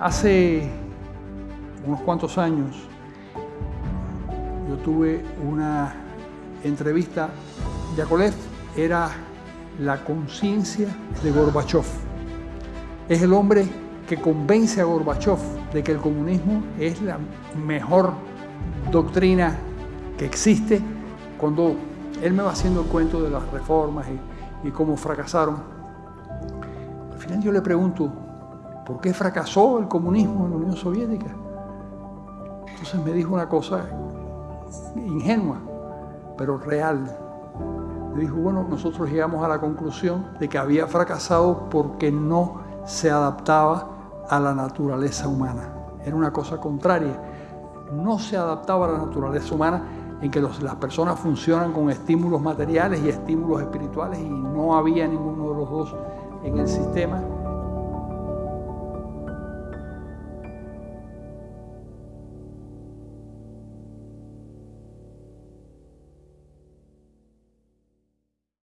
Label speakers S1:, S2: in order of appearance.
S1: Hace unos cuantos años yo tuve una entrevista. Yakolev era la conciencia de Gorbachev. Es el hombre que convence a Gorbachev de que el comunismo es la mejor doctrina que existe. Cuando él me va haciendo el cuento de las reformas y, y cómo fracasaron, al final yo le pregunto, ¿por qué fracasó el comunismo en la Unión Soviética? Entonces me dijo una cosa ingenua, pero real. Me dijo, bueno, nosotros llegamos a la conclusión de que había fracasado porque no se adaptaba a la naturaleza humana. Era una cosa contraria. No se adaptaba a la naturaleza humana en que las personas funcionan con estímulos materiales y estímulos espirituales y no había ninguno de los dos en el sistema.